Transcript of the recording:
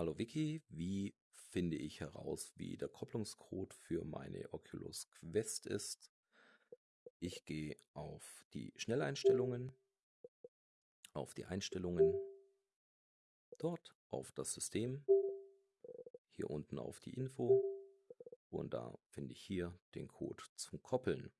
Hallo Vicky, wie finde ich heraus, wie der Kopplungscode für meine Oculus Quest ist? Ich gehe auf die Schnelleinstellungen, auf die Einstellungen, dort auf das System, hier unten auf die Info und da finde ich hier den Code zum Koppeln.